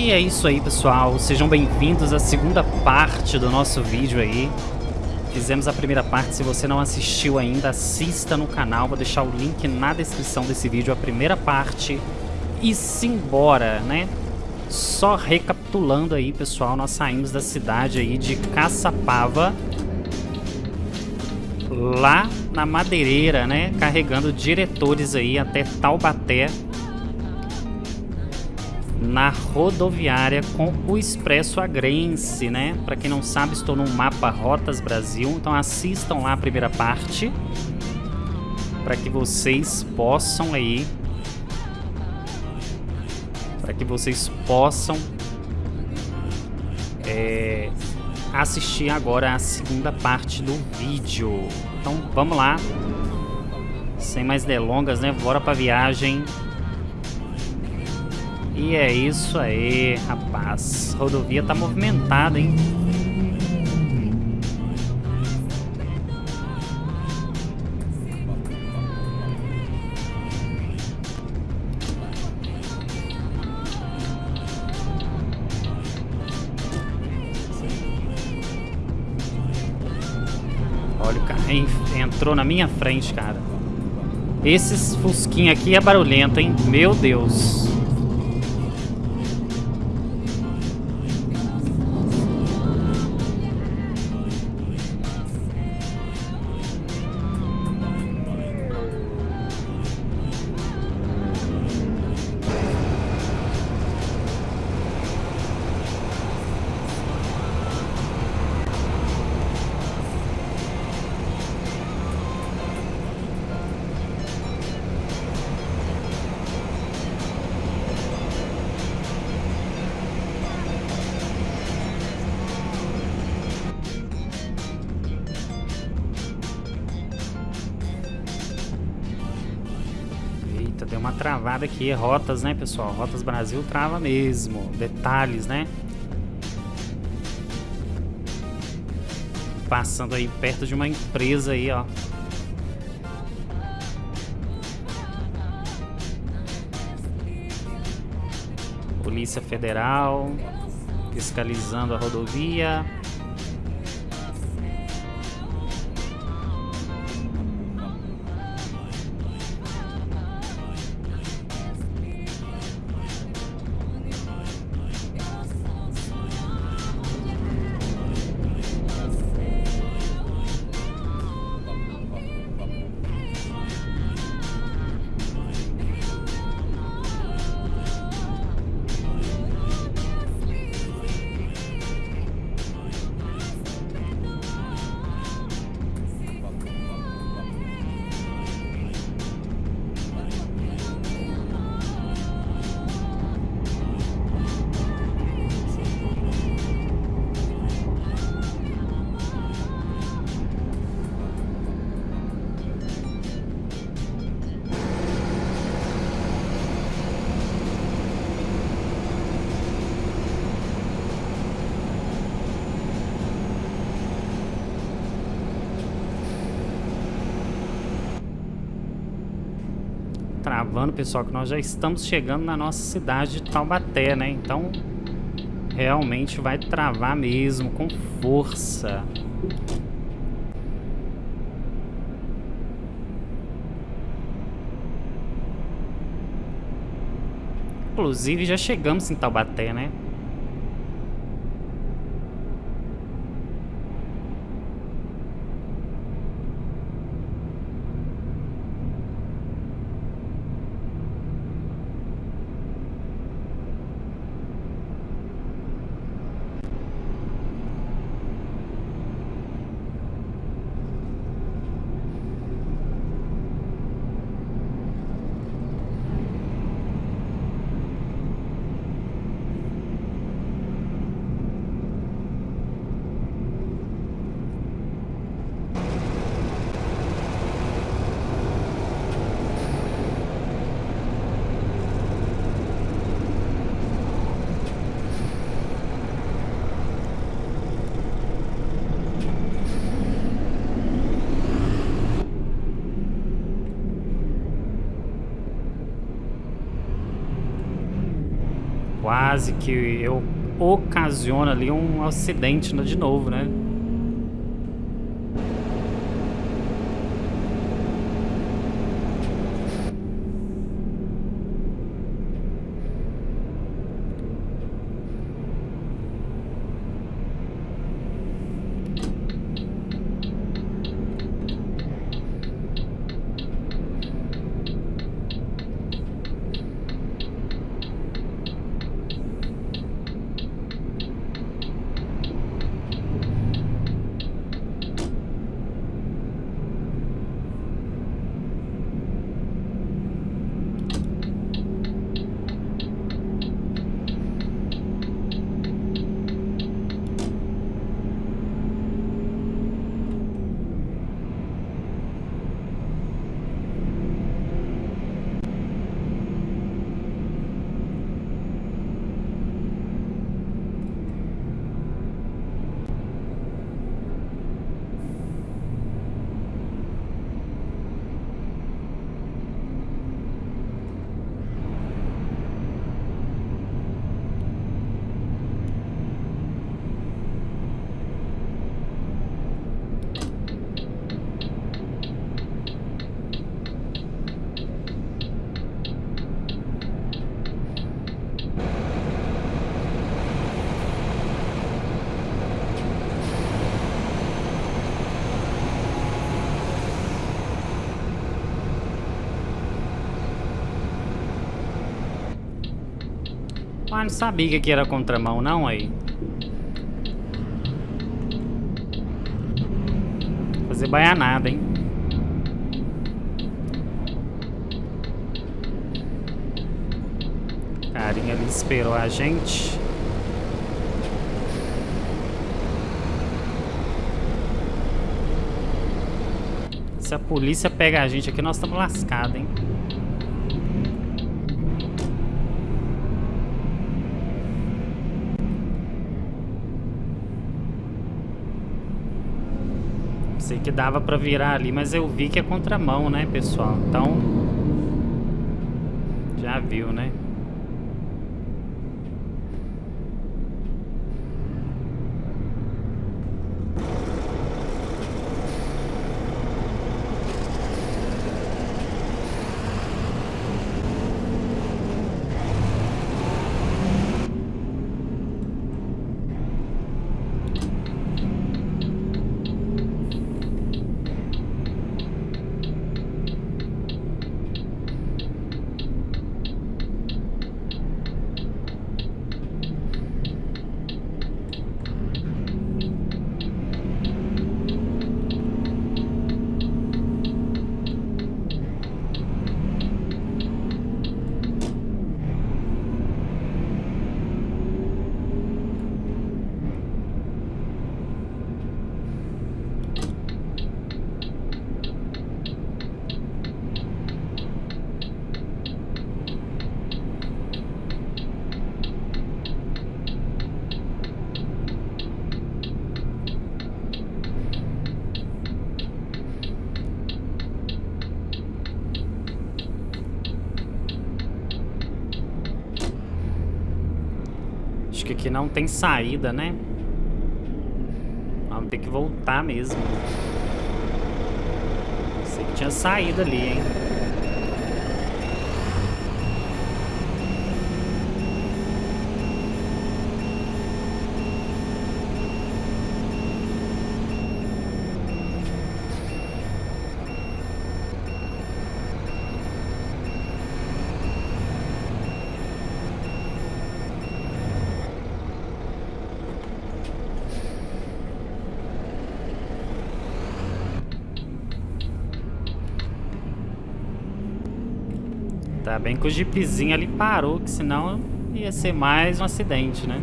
E é isso aí, pessoal. Sejam bem-vindos à segunda parte do nosso vídeo aí. Fizemos a primeira parte. Se você não assistiu ainda, assista no canal. Vou deixar o link na descrição desse vídeo, a primeira parte. E simbora, né? Só recapitulando aí, pessoal, nós saímos da cidade aí de Caçapava lá na Madeireira, né? Carregando diretores aí até Taubaté na rodoviária com o Expresso Agrense, né? Para quem não sabe, estou no mapa Rotas Brasil, então assistam lá a primeira parte para que vocês possam aí para que vocês possam é, assistir agora a segunda parte do vídeo. Então vamos lá, sem mais delongas, né? Bora para viagem. E é isso aí, rapaz. A rodovia tá movimentada, hein? Olha, o carro entrou na minha frente, cara. Esses fusquinha aqui é barulhento, hein? Meu Deus. Eita, deu uma travada aqui. Rotas, né, pessoal? Rotas Brasil trava mesmo. Detalhes, né? Passando aí perto de uma empresa aí, ó. Polícia Federal fiscalizando a rodovia. Travando, pessoal, que nós já estamos chegando na nossa cidade de Taubaté, né? Então, realmente vai travar mesmo, com força. Inclusive, já chegamos em Taubaté, né? Quase que eu ocasiona ali um acidente de novo, né? Ah, não sabia que era contramão não aí. Fazer baianada, hein? Carinha ali esperou a gente. Se a polícia pega a gente aqui, nós estamos lascados, hein? Que dava pra virar ali, mas eu vi que é contramão, né, pessoal? Então, já viu, né? Que não tem saída, né? Vamos ter que voltar mesmo. Sei que tinha saída ali, hein? Tá bem que o jeepzinho ali parou, que senão ia ser mais um acidente, né?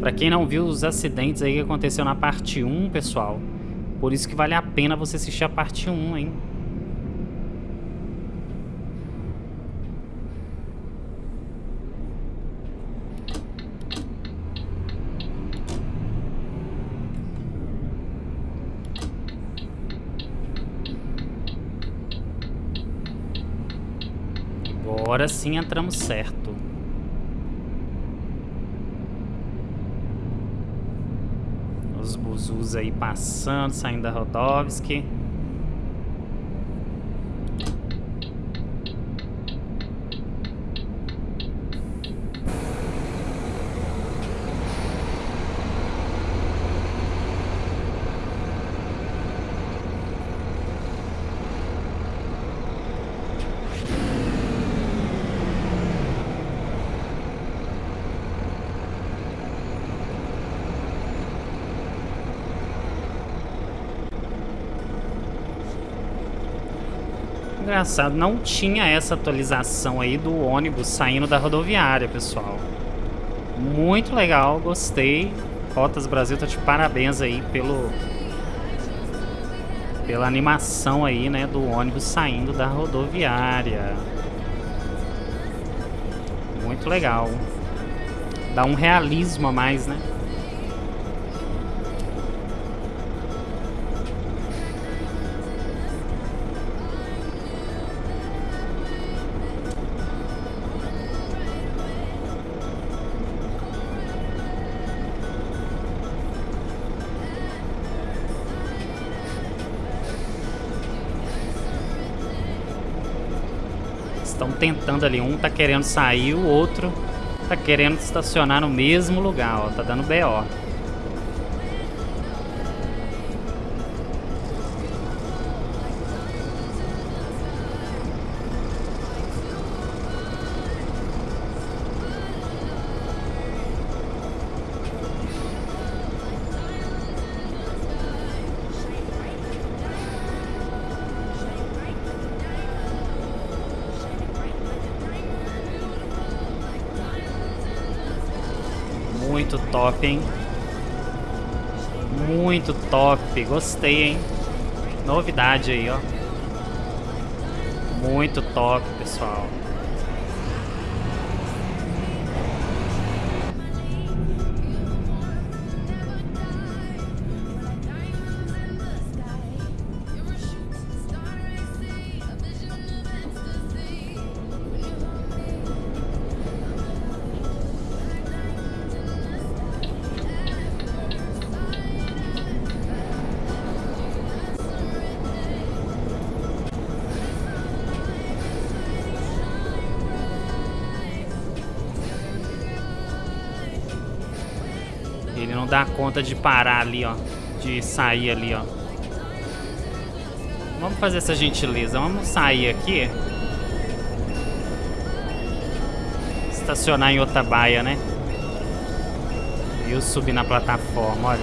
Pra quem não viu os acidentes aí que aconteceu na parte 1, pessoal, por isso que vale a pena você assistir a parte 1, hein? Agora sim entramos certo. Os buzus aí passando, saindo da Rodovski. Engraçado, não tinha essa atualização aí do ônibus saindo da rodoviária, pessoal. Muito legal, gostei. Rotas Brasil tá de parabéns aí pelo pela animação aí, né, do ônibus saindo da rodoviária. Muito legal. Dá um realismo a mais, né? Tentando ali. Um tá querendo sair, o outro tá querendo estacionar no mesmo lugar, ó. Tá dando BO. Top, hein? Muito top. Gostei, hein? Novidade aí, ó. Muito top, pessoal. Dá conta de parar ali, ó. De sair ali, ó. Vamos fazer essa gentileza. Vamos sair aqui. Estacionar em outra baia, né? E eu subir na plataforma, olha.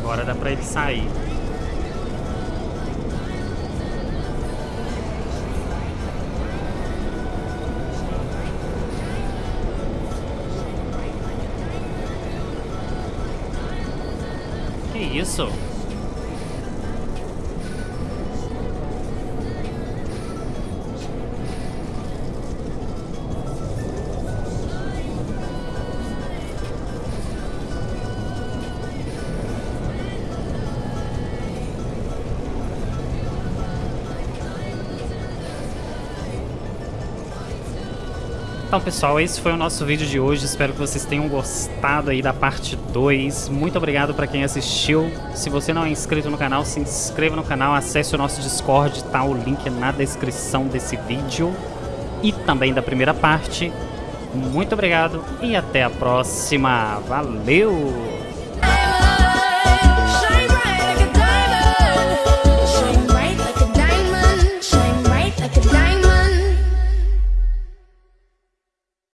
Agora dá pra ele sair. Que isso? Pessoal, esse foi o nosso vídeo de hoje. Espero que vocês tenham gostado aí da parte 2. Muito obrigado para quem assistiu. Se você não é inscrito no canal, se inscreva no canal, acesse o nosso Discord, tá o link na descrição desse vídeo e também da primeira parte. Muito obrigado e até a próxima. Valeu!